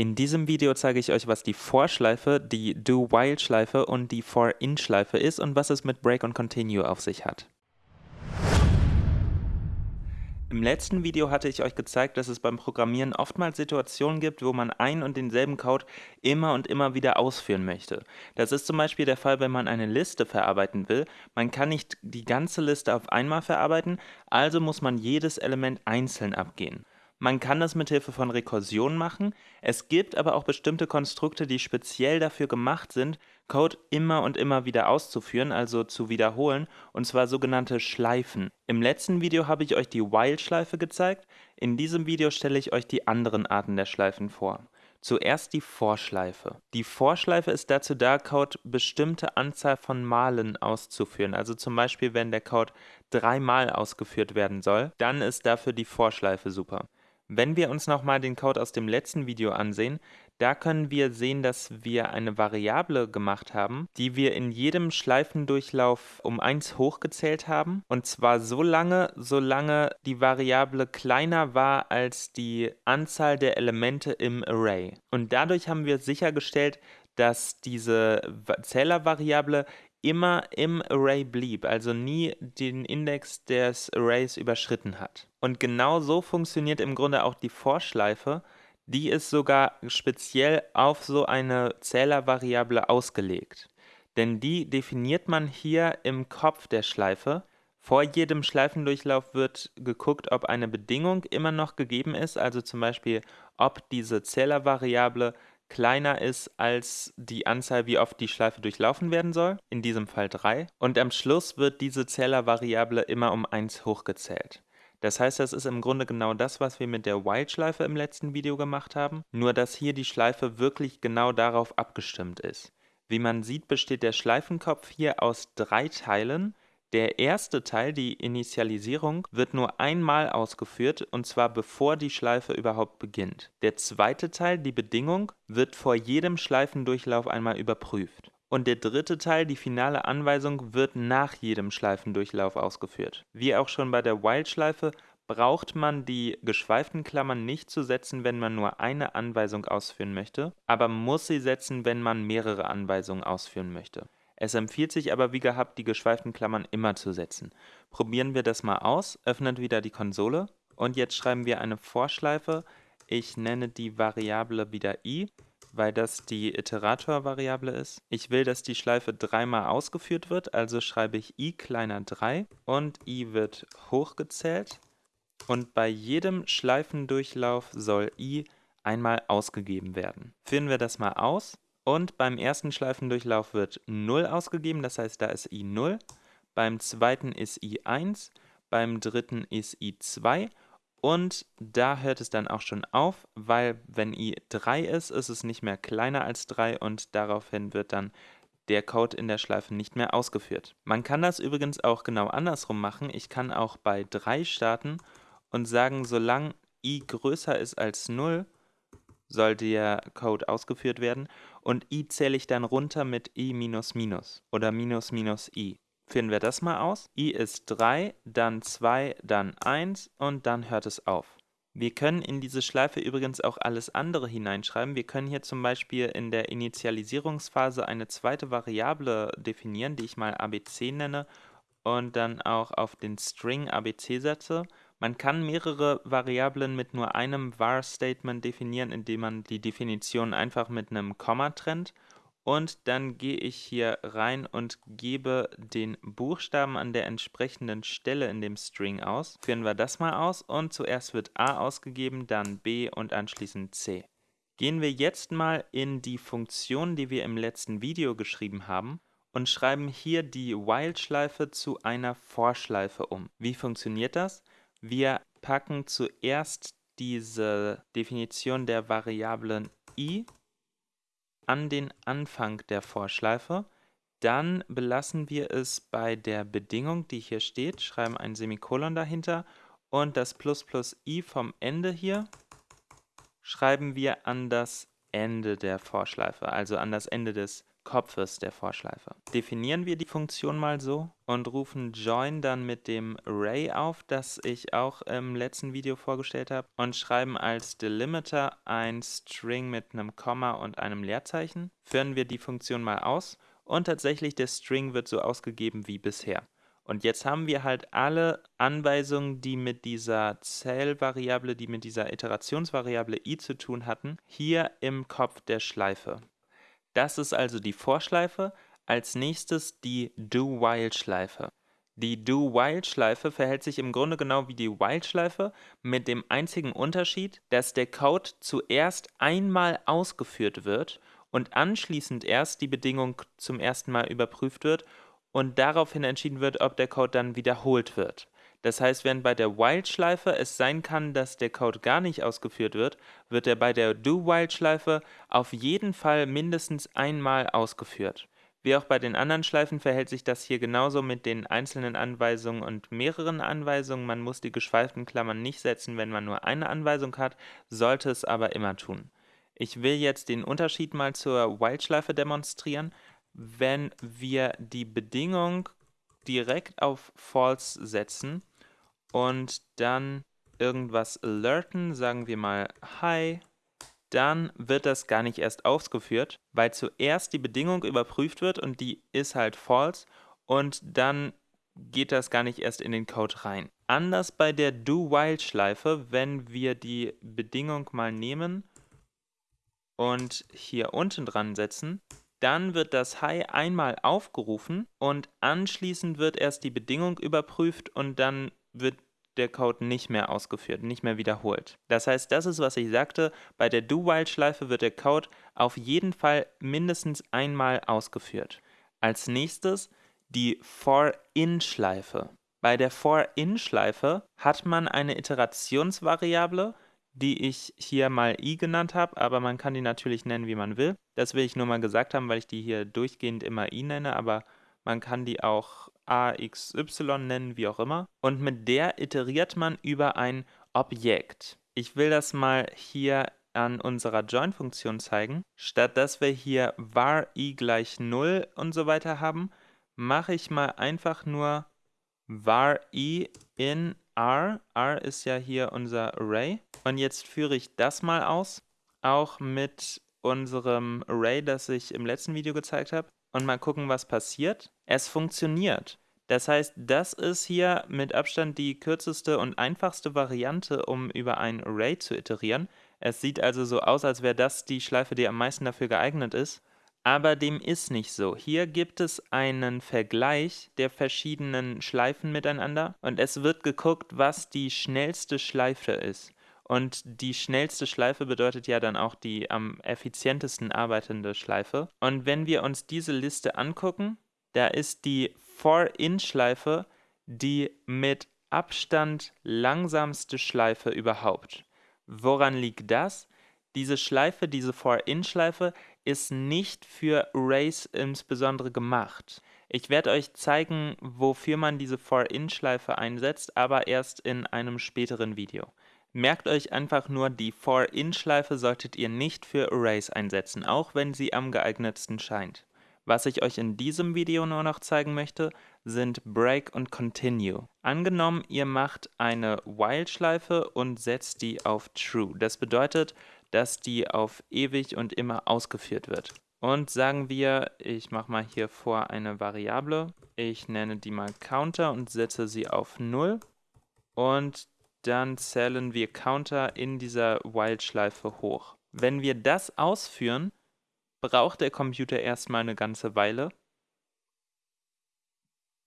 In diesem Video zeige ich euch, was die For-Schleife, die Do-While-Schleife und die For-In-Schleife ist und was es mit Break und Continue auf sich hat. Im letzten Video hatte ich euch gezeigt, dass es beim Programmieren oftmals Situationen gibt, wo man ein und denselben Code immer und immer wieder ausführen möchte. Das ist zum Beispiel der Fall, wenn man eine Liste verarbeiten will. Man kann nicht die ganze Liste auf einmal verarbeiten, also muss man jedes Element einzeln abgehen. Man kann das mit Hilfe von Rekursion machen. Es gibt aber auch bestimmte Konstrukte, die speziell dafür gemacht sind, Code immer und immer wieder auszuführen, also zu wiederholen, und zwar sogenannte Schleifen. Im letzten Video habe ich euch die While-Schleife gezeigt, in diesem Video stelle ich euch die anderen Arten der Schleifen vor. Zuerst die Vorschleife. Die Vorschleife ist dazu da, Code bestimmte Anzahl von Malen auszuführen. Also zum Beispiel, wenn der Code dreimal ausgeführt werden soll, dann ist dafür die Vorschleife super. Wenn wir uns nochmal den Code aus dem letzten Video ansehen, da können wir sehen, dass wir eine Variable gemacht haben, die wir in jedem Schleifendurchlauf um 1 hochgezählt haben. Und zwar so lange, solange die Variable kleiner war als die Anzahl der Elemente im Array. Und dadurch haben wir sichergestellt, dass diese Zählervariable immer im Array blieb, also nie den Index des Arrays überschritten hat. Und genau so funktioniert im Grunde auch die Vorschleife, die ist sogar speziell auf so eine Zählervariable ausgelegt. Denn die definiert man hier im Kopf der Schleife. Vor jedem Schleifendurchlauf wird geguckt, ob eine Bedingung immer noch gegeben ist, also zum Beispiel, ob diese Zählervariable kleiner ist als die Anzahl, wie oft die Schleife durchlaufen werden soll, in diesem Fall 3. Und am Schluss wird diese Zählervariable immer um 1 hochgezählt. Das heißt, das ist im Grunde genau das, was wir mit der While-Schleife im letzten Video gemacht haben, nur dass hier die Schleife wirklich genau darauf abgestimmt ist. Wie man sieht, besteht der Schleifenkopf hier aus drei Teilen der erste Teil, die Initialisierung, wird nur einmal ausgeführt, und zwar bevor die Schleife überhaupt beginnt. Der zweite Teil, die Bedingung, wird vor jedem Schleifendurchlauf einmal überprüft. Und der dritte Teil, die finale Anweisung, wird nach jedem Schleifendurchlauf ausgeführt. Wie auch schon bei der While-Schleife braucht man die geschweiften Klammern nicht zu setzen, wenn man nur eine Anweisung ausführen möchte, aber muss sie setzen, wenn man mehrere Anweisungen ausführen möchte. Es empfiehlt sich aber wie gehabt, die geschweiften Klammern immer zu setzen. Probieren wir das mal aus, öffnen wieder die Konsole und jetzt schreiben wir eine Vorschleife. Ich nenne die Variable wieder i, weil das die Iterator-Variable ist. Ich will, dass die Schleife dreimal ausgeführt wird, also schreibe ich i kleiner 3 und i wird hochgezählt und bei jedem Schleifendurchlauf soll i einmal ausgegeben werden. Führen wir das mal aus. Und beim ersten Schleifendurchlauf wird 0 ausgegeben, das heißt, da ist i 0. Beim zweiten ist i 1, beim dritten ist i 2 und da hört es dann auch schon auf, weil wenn i 3 ist, ist es nicht mehr kleiner als 3 und daraufhin wird dann der Code in der Schleife nicht mehr ausgeführt. Man kann das übrigens auch genau andersrum machen. Ich kann auch bei 3 starten und sagen, solange i größer ist als 0, soll der Code ausgeführt werden und i zähle ich dann runter mit i minus minus oder minus minus i. Führen wir das mal aus. i ist 3, dann 2, dann 1 und dann hört es auf. Wir können in diese Schleife übrigens auch alles andere hineinschreiben. Wir können hier zum Beispiel in der Initialisierungsphase eine zweite Variable definieren, die ich mal abc nenne und dann auch auf den String abc setze man kann mehrere Variablen mit nur einem var-Statement definieren, indem man die Definition einfach mit einem Komma trennt. Und dann gehe ich hier rein und gebe den Buchstaben an der entsprechenden Stelle in dem String aus. Führen wir das mal aus und zuerst wird a ausgegeben, dann b und anschließend c. Gehen wir jetzt mal in die Funktion, die wir im letzten Video geschrieben haben und schreiben hier die While-Schleife zu einer For-Schleife um. Wie funktioniert das? Wir packen zuerst diese Definition der Variablen i an den Anfang der Vorschleife. Dann belassen wir es bei der Bedingung, die hier steht, schreiben ein Semikolon dahinter und das plus plus i vom Ende hier schreiben wir an das Ende der Vorschleife, also an das Ende des Kopfes der Vorschleife. Definieren wir die Funktion mal so und rufen join dann mit dem Array auf, das ich auch im letzten Video vorgestellt habe und schreiben als Delimiter ein String mit einem Komma und einem Leerzeichen. Führen wir die Funktion mal aus und tatsächlich der String wird so ausgegeben wie bisher. Und jetzt haben wir halt alle Anweisungen, die mit dieser Zählvariable, die mit dieser Iterationsvariable i zu tun hatten, hier im Kopf der Schleife. Das ist also die Vorschleife. Als nächstes die Do-While-Schleife. Die Do-While-Schleife verhält sich im Grunde genau wie die While-Schleife, mit dem einzigen Unterschied, dass der Code zuerst einmal ausgeführt wird und anschließend erst die Bedingung zum ersten Mal überprüft wird und daraufhin entschieden wird, ob der Code dann wiederholt wird. Das heißt, wenn bei der While-Schleife es sein kann, dass der Code gar nicht ausgeführt wird, wird er bei der Do-While-Schleife auf jeden Fall mindestens einmal ausgeführt. Wie auch bei den anderen Schleifen verhält sich das hier genauso mit den einzelnen Anweisungen und mehreren Anweisungen. Man muss die geschweiften Klammern nicht setzen, wenn man nur eine Anweisung hat, sollte es aber immer tun. Ich will jetzt den Unterschied mal zur While-Schleife demonstrieren wenn wir die Bedingung direkt auf False setzen und dann irgendwas alerten, sagen wir mal Hi, dann wird das gar nicht erst ausgeführt, weil zuerst die Bedingung überprüft wird und die ist halt false und dann geht das gar nicht erst in den Code rein. Anders bei der Do-While-Schleife, wenn wir die Bedingung mal nehmen und hier unten dran setzen, dann wird das Hi einmal aufgerufen und anschließend wird erst die Bedingung überprüft und dann wird der Code nicht mehr ausgeführt, nicht mehr wiederholt. Das heißt, das ist, was ich sagte, bei der Do-While-Schleife wird der Code auf jeden Fall mindestens einmal ausgeführt. Als nächstes die For-In-Schleife. Bei der For-In-Schleife hat man eine Iterationsvariable, die ich hier mal i genannt habe, aber man kann die natürlich nennen, wie man will. Das will ich nur mal gesagt haben, weil ich die hier durchgehend immer i nenne, aber man kann die auch a, x, y nennen, wie auch immer. Und mit der iteriert man über ein Objekt. Ich will das mal hier an unserer Join-Funktion zeigen. Statt dass wir hier var i gleich 0 und so weiter haben, mache ich mal einfach nur var i in R. R ist ja hier unser Array. Und jetzt führe ich das mal aus, auch mit unserem Array, das ich im letzten Video gezeigt habe. Und mal gucken, was passiert. Es funktioniert. Das heißt, das ist hier mit Abstand die kürzeste und einfachste Variante, um über ein Array zu iterieren. Es sieht also so aus, als wäre das die Schleife, die am meisten dafür geeignet ist. Aber dem ist nicht so. Hier gibt es einen Vergleich der verschiedenen Schleifen miteinander und es wird geguckt, was die schnellste Schleife ist. Und die schnellste Schleife bedeutet ja dann auch die am effizientesten arbeitende Schleife. Und wenn wir uns diese Liste angucken, da ist die For-In-Schleife die mit Abstand langsamste Schleife überhaupt. Woran liegt das? Diese Schleife, diese For-In-Schleife, ist nicht für Arrays insbesondere gemacht. Ich werde euch zeigen, wofür man diese For-In-Schleife einsetzt, aber erst in einem späteren Video. Merkt euch einfach nur, die For-In-Schleife solltet ihr nicht für Arrays einsetzen, auch wenn sie am geeignetsten scheint. Was ich euch in diesem Video nur noch zeigen möchte, sind Break und Continue. Angenommen, ihr macht eine While-Schleife und setzt die auf True. Das bedeutet, dass die auf ewig und immer ausgeführt wird. Und sagen wir, ich mache mal hier vor eine Variable, ich nenne die mal Counter und setze sie auf 0 und dann zählen wir Counter in dieser While-Schleife hoch. Wenn wir das ausführen, braucht der Computer erstmal eine ganze Weile.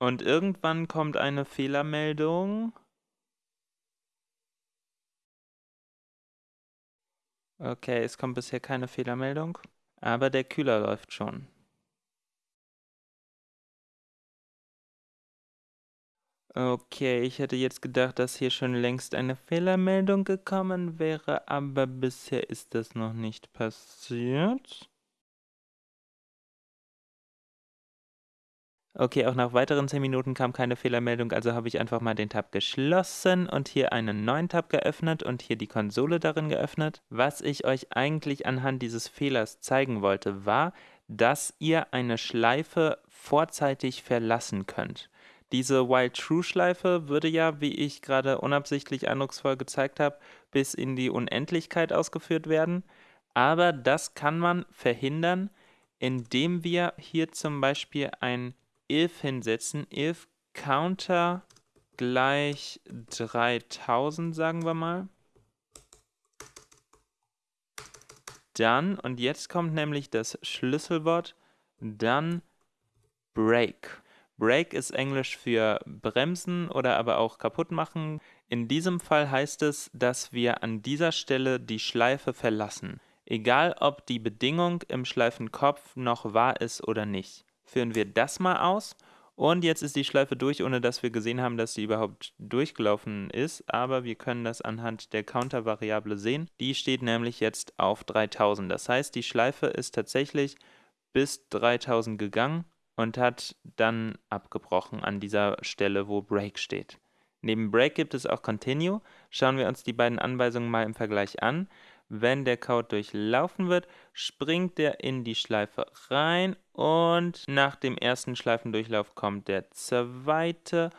Und irgendwann kommt eine Fehlermeldung. Okay, es kommt bisher keine Fehlermeldung, aber der Kühler läuft schon. Okay, ich hätte jetzt gedacht, dass hier schon längst eine Fehlermeldung gekommen wäre, aber bisher ist das noch nicht passiert. Okay, auch nach weiteren 10 Minuten kam keine Fehlermeldung, also habe ich einfach mal den Tab geschlossen und hier einen neuen Tab geöffnet und hier die Konsole darin geöffnet. Was ich euch eigentlich anhand dieses Fehlers zeigen wollte, war, dass ihr eine Schleife vorzeitig verlassen könnt. Diese While-True-Schleife würde ja, wie ich gerade unabsichtlich eindrucksvoll gezeigt habe, bis in die Unendlichkeit ausgeführt werden. Aber das kann man verhindern, indem wir hier zum Beispiel ein if hinsetzen. if counter gleich 3000, sagen wir mal. Dann, und jetzt kommt nämlich das Schlüsselwort, dann break. Break ist Englisch für bremsen oder aber auch kaputt machen. In diesem Fall heißt es, dass wir an dieser Stelle die Schleife verlassen. Egal ob die Bedingung im Schleifenkopf noch wahr ist oder nicht. Führen wir das mal aus und jetzt ist die Schleife durch, ohne dass wir gesehen haben, dass sie überhaupt durchgelaufen ist. Aber wir können das anhand der Counter-Variable sehen. Die steht nämlich jetzt auf 3000. Das heißt, die Schleife ist tatsächlich bis 3000 gegangen und hat dann abgebrochen an dieser Stelle, wo Break steht. Neben Break gibt es auch Continue. Schauen wir uns die beiden Anweisungen mal im Vergleich an. Wenn der Code durchlaufen wird, springt er in die Schleife rein und nach dem ersten Schleifendurchlauf kommt der zweite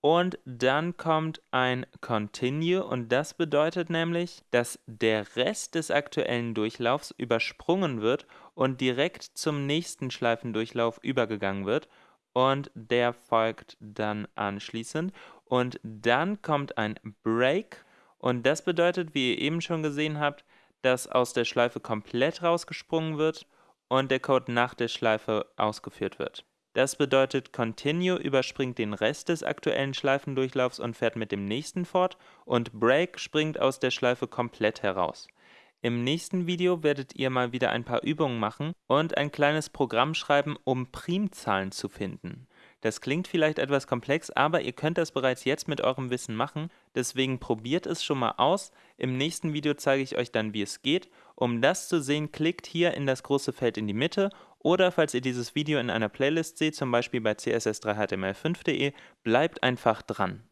und dann kommt ein Continue und das bedeutet nämlich, dass der Rest des aktuellen Durchlaufs übersprungen wird und direkt zum nächsten Schleifendurchlauf übergegangen wird und der folgt dann anschließend und dann kommt ein Break und das bedeutet, wie ihr eben schon gesehen habt, dass aus der Schleife komplett rausgesprungen wird und der Code nach der Schleife ausgeführt wird. Das bedeutet, Continue überspringt den Rest des aktuellen Schleifendurchlaufs und fährt mit dem nächsten fort und Break springt aus der Schleife komplett heraus. Im nächsten Video werdet ihr mal wieder ein paar Übungen machen und ein kleines Programm schreiben, um Primzahlen zu finden. Das klingt vielleicht etwas komplex, aber ihr könnt das bereits jetzt mit eurem Wissen machen, deswegen probiert es schon mal aus. Im nächsten Video zeige ich euch dann, wie es geht. Um das zu sehen, klickt hier in das große Feld in die Mitte oder falls ihr dieses Video in einer Playlist seht, zum Beispiel bei css3html5.de, bleibt einfach dran.